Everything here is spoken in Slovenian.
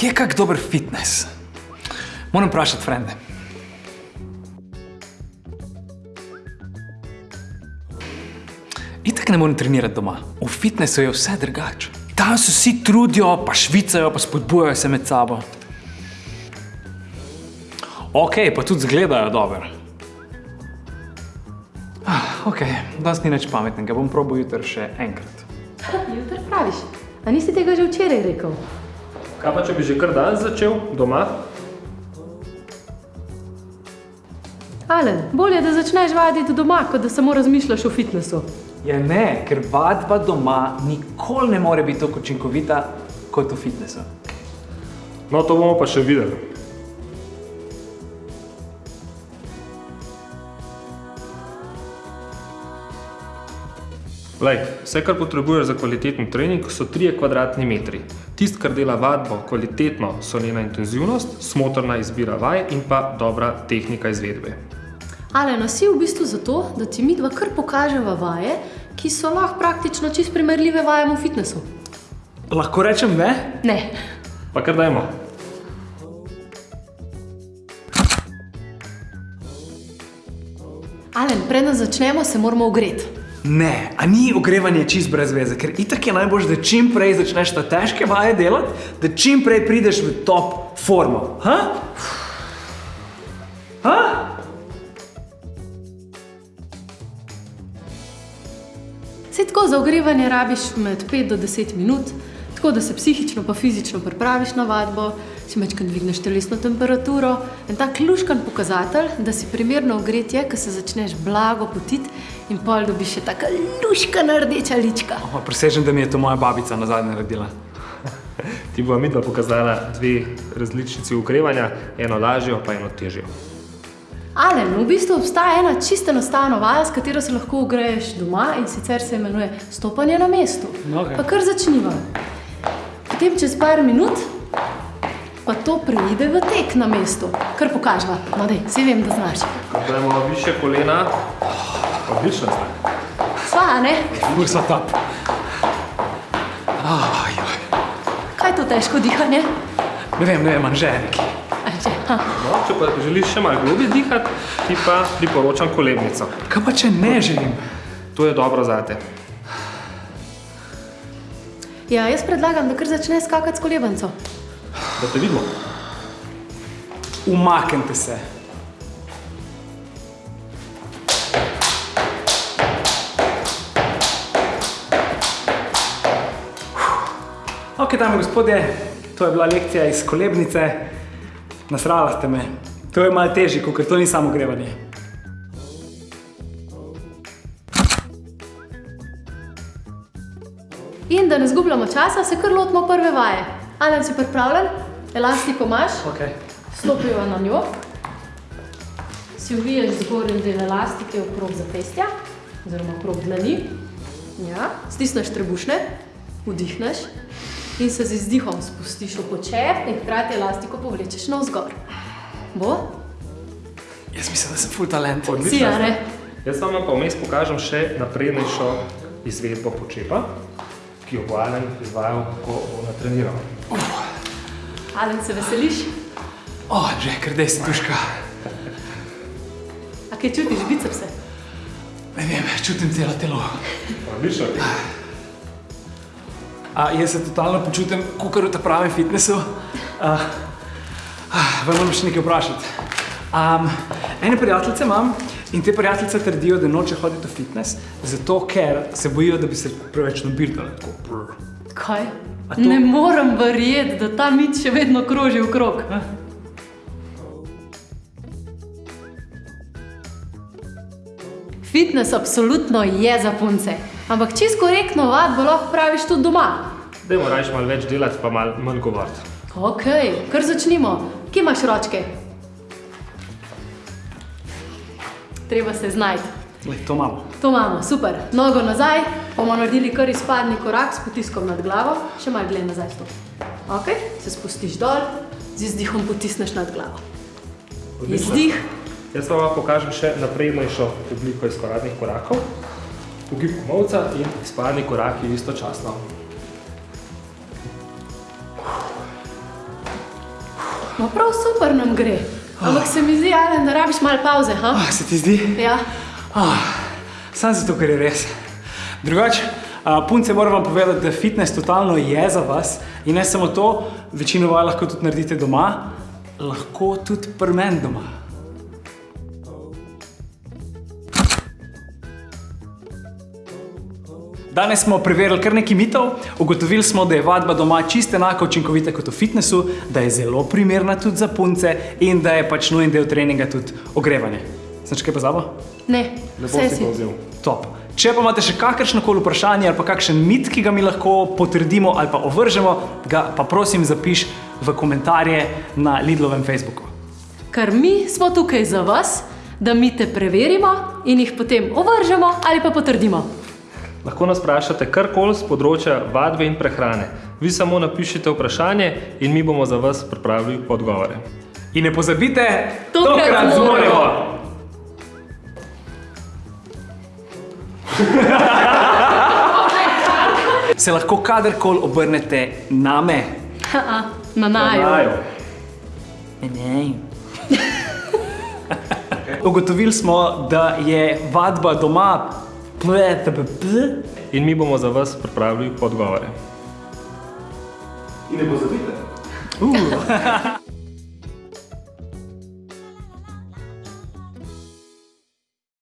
kje je kak dober fitness? Moram vprašati frende. Itak ne morem trenirati doma. V fitnessu je vse drugače. Tam se vsi trudijo, pa švicajo, pa spodbujajo se med sabo. Ok, pa tudi zgledajo dobro. Ah, ok, danes ni nič pametnega, bom probal jutri še enkrat. Jutri praviš. A nisi tega že včeraj rekel? Kaj pa, če bi že kar danes začel doma? Alen, bolje, da začneš vaditi doma, kot da samo razmišljaš o fitnessu. Ja ne, ker vadba doma nikoli ne more biti tako učinkovita kot v fitnessu. No, to bomo pa še videli. Lej, vse, kar potrebuješ za kvaliteten trening, so 3 kvadratni metri. Tist, kar dela vadbo kvalitetno, so njena intenzivnost, smotrna izbira vaj in pa dobra tehnika izvedbe. Alen, a si v bistvu zato, da ti mi dva kar pokaževa vaje, ki so lahko praktično čist primerljive vajem v fitnessu. Lahko rečem ne? Ne. Pa kar dajmo. Alen, preden začnemo, se moramo ogreti. Ne, a ni ogrevanje čist brez veze, ker itak je najbolj, da čim prej začneš ta težke vaje delati, da čim prej prideš v top formo. Ha? Ha? Sej tako za ogrevanje rabiš med 5 do 10 minut, tako da se psihično pa fizično pripraviš na vadbo, si mečkaj dvigneš telesno temperaturo. En tak luškan pokazatelj, da si primerno ogret je, ko se začneš blago potiti in pol dobiš še taka luškana rdeča lička. O, Prisežem, da mi je to moja babica nazadnje naredila. Ti bova midva pokazala dve različici ukrevanja, eno lažjo pa eno težjo. Alen, v bistvu obstaja ena čisto enostavna vaja, s katero se lahko ogreješ doma in sicer se imenuje stopanje na mestu. Okej. Pa kar začniva. Potem čez par minut pa to preide v tek na mestu. Kar pokažva. No dej, vsi vem, da znaš. Dajmo više kolena. Odlično znak. Sva, ne? Fursa top. Aj, aj. Kaj to težko dihanje? Ne vem, ne vem, anže neki. A že, ha. No, če pa želiš še malo globje dihati, ti pa priporočam kolebnico. Kaj pa, če ne želim? To je dobro zate. Ja, jaz predlagam, da kar začne skakati s kolebanco. Da te vidimo. Umaknite se. Ok, dame gospodje, to je bila lekcija iz kolebnice. Nasrala ste me. To je malo težje, ker to ni samo grevanje. In da ne zgubljamo časa, se kar lotimo prve vaje. Alen, si pripravljen? Elastiko imaš? Ok. Stopiva na njo. Si uviješ zgornji del elastike okrog zapestja, oziroma okrog dlani. Ja. Stisneš trebušne, vdihneš in se z izdihom spustiš v počep in hkrati elastiko povlečeš navzgor. Bo? Jaz mislim, da sem full talent. Si, a ne? Jaz vam pa vmes pokažem še naprednejšo izvedbo počepa, ki jo bo Alen izvajal, ko bo natreniral. Alen, se veseliš? O, že, ker dej si duška. A kaj čutiš bicepse? Ne vem, čutim celo telo. Odlično. A, jaz se totalno počutim, kot v ta pravem fitnessu. A, a, vam moram še nekaj vprašati. Um, ene prijateljice imam in te prijateljice trdijo, da noče hoditi v fitness, zato ker se bojijo, da bi se preveč nabirali. Tako, brr. Kaj? To- Ne morem verjeti, da ta mit še vedno kroži v krog. Fitness absolutno je za punce, ampak čisto korektno vadbo lahko praviš tudi doma. Dajmo raje malo več delati, pa malo manj govoriti. Ok, kar začnimo. Kje imaš ročke? Treba se znajti. Glej, to malo. To imamo, super. Nogo nazaj, bomo naredili kar izpadni korak s potiskom nad glavo, še malo gled nazaj stop. Ok, se spustiš dol, z izdihom potisneš nad glavo. Odlično. Izdih, Jaz vam pokažem še naprednejšo obliko izkoradnih korakov. Ugib komovca in izpadni koraki istočasno. No, prav super nam gre. Ampak se mi zdi, Alen, da rabiš malo pauze. Ha? Ah, se ti zdi? Ja. Ah, sam zato, ker je res. Drugače, punce moram vam povedati, da fitness totalno je za vas in ne samo to, večino vaj lahko tudi naredite doma, lahko tudi pri meni doma. Danes smo preverili kar nekaj mitov, ugotovili smo, da je vadba doma čisto enako učinkovita kot v fitnessu, da je zelo primerna tudi za punce in da je pač nujen del treninga tudi ogrevanje. Sem še kaj pozabo? Ne, Lepo vse si povzel. Top. Če pa imate še kakršno koli vprašanje ali pa kakšen mit, ki ga mi lahko potrdimo ali pa ovržemo, ga pa prosim zapiš v komentarje na Lidlovem Facebooku. Ker mi smo tukaj za vas, da mi te preverimo in jih potem ovržemo ali pa potrdimo. Lahko nas vprašate karkoli z področja vadbe in prehrane. Vi samo napišite vprašanje in mi bomo za vas pripravili odgovore. In ne pozabite, Tokrat zmoremo! Se lahko kadarkoli obrnete name. Ha-ha, Na naju. Ugotovili smo, da je vadba doma. ple, ple, ple. In mi bomo za vas pripravili odgovore. In ne pozabite. Uh.